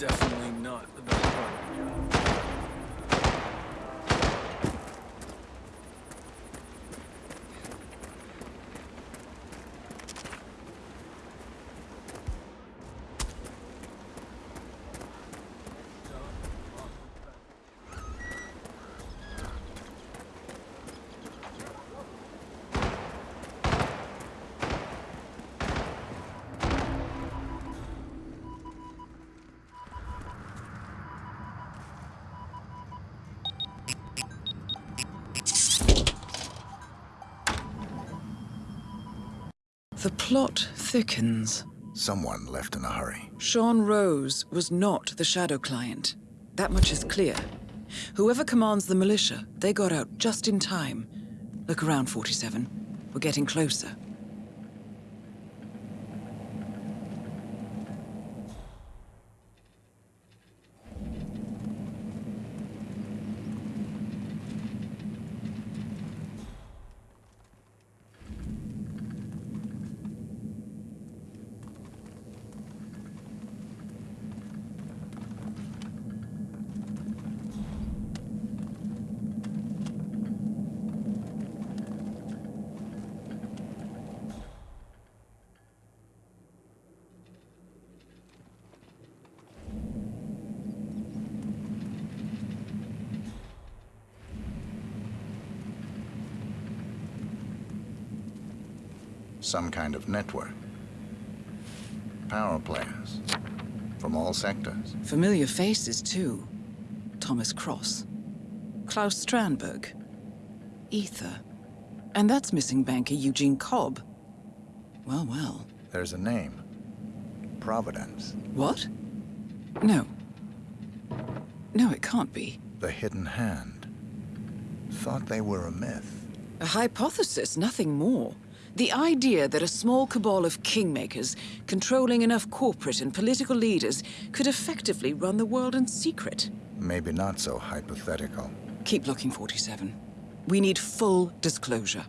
Definitely not the best part The plot thickens. Someone left in a hurry. Sean Rose was not the Shadow client. That much is clear. Whoever commands the militia, they got out just in time. Look around, 47. We're getting closer. Some kind of network. Power players. From all sectors. Familiar faces, too. Thomas Cross. Klaus Strandberg. Ether. And that's missing banker Eugene Cobb. Well, well. There's a name. Providence. What? No. No, it can't be. The Hidden Hand. Thought they were a myth. A hypothesis, nothing more. The idea that a small cabal of kingmakers, controlling enough corporate and political leaders, could effectively run the world in secret. Maybe not so hypothetical. Keep looking, 47. We need full disclosure.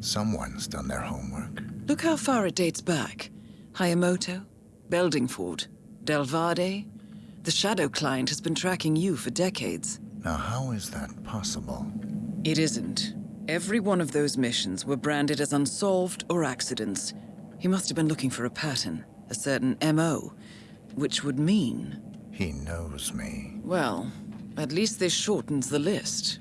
Someone's done their homework. Look how far it dates back. Hayamoto, Beldingford, Delvade. The Shadow client has been tracking you for decades. Now, how is that possible? It isn't. Every one of those missions were branded as unsolved or accidents. He must have been looking for a pattern, a certain MO, which would mean... He knows me. Well, at least this shortens the list.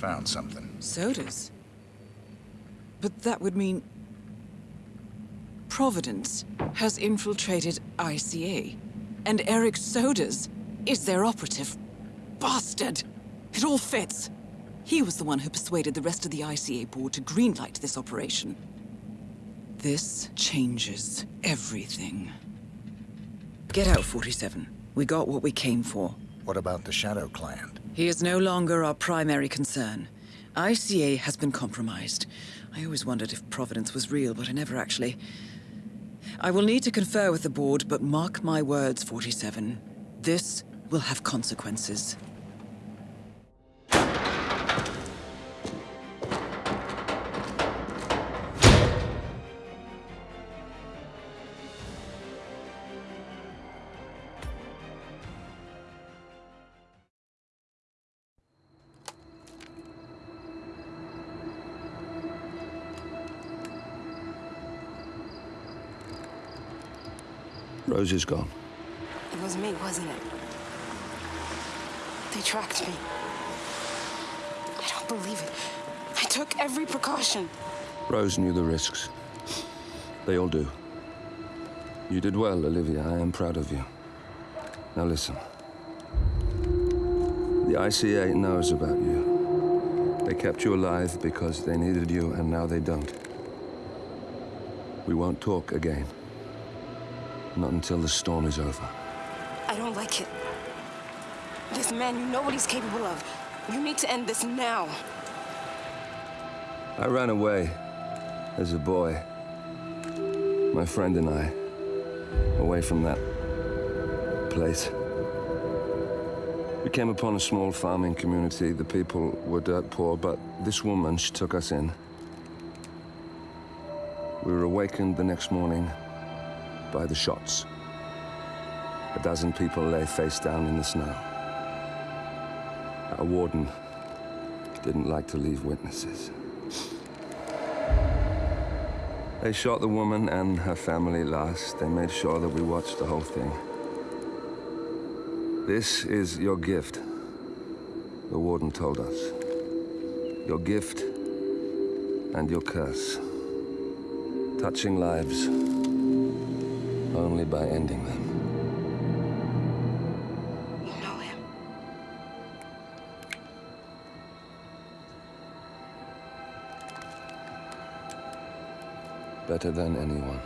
Found something. Soders? But that would mean... Providence has infiltrated ICA. And Erich Soders is their operative. Bastard! It all fits. He was the one who persuaded the rest of the ICA board to greenlight this operation. This changes everything. Get out, 47. We got what we came for. What about the Shadow client? He is no longer our primary concern. ICA has been compromised. I always wondered if Providence was real, but I never actually... I will need to confer with the board, but mark my words, 47. This will have consequences. Rose is gone. It was me, wasn't it? They tracked me. I don't believe it. I took every precaution. Rose knew the risks. They all do. You did well, Olivia. I am proud of you. Now listen. The ICA knows about you. They kept you alive because they needed you, and now they don't. We won't talk again. Not until the storm is over. I don't like it. This man, you know what he's capable of. You need to end this now. I ran away as a boy. My friend and I. Away from that place. We came upon a small farming community. The people were dirt poor, but this woman, she took us in. We were awakened the next morning by the shots. A dozen people lay face down in the snow. Our warden didn't like to leave witnesses. They shot the woman and her family last. They made sure that we watched the whole thing. This is your gift, the warden told us. Your gift and your curse. Touching lives only by ending them. You know him. Better than anyone.